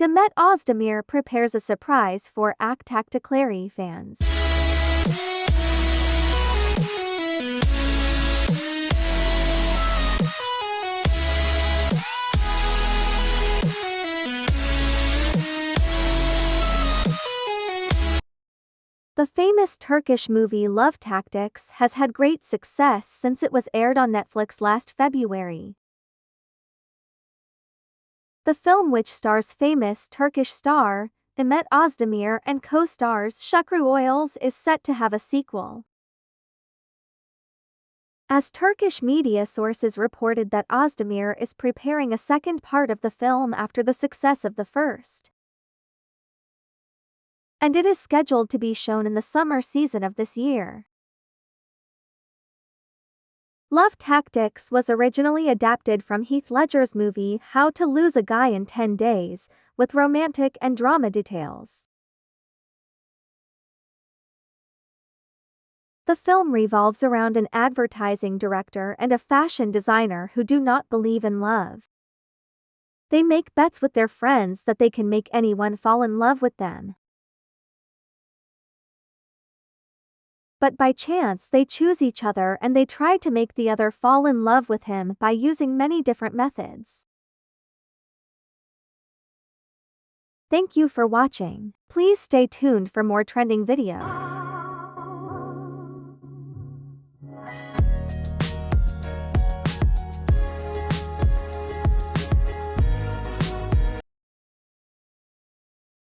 Demet Özdemir prepares a surprise for Aşk Taktikleri fans. The famous Turkish movie Love Tactics has had great success since it was aired on Netflix last February. The film which stars famous Turkish star, Demet Özdemir and co-stars Shukru Oyles is set to have a sequel. As Turkish media sources reported that Özdemir is preparing a second part of the film after the success of the first and it is scheduled to be shown in the summer season of this year. Love Tactics was originally adapted from Heath Ledger's movie How to Lose a Guy in 10 Days, with romantic and drama details. The film revolves around an advertising director and a fashion designer who do not believe in love. They make bets with their friends that they can make anyone fall in love with them. But by chance they choose each other and they try to make the other fall in love with him by using many different methods. Thank you for watching. Please stay tuned for more trending videos.